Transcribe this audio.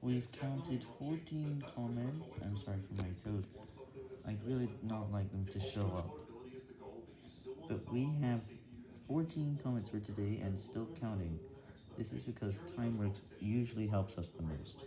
We've counted 14 comments, I'm sorry for my toes. I really not like them to show up, but we have 14 comments for today and still counting, this is because time works usually helps us the most.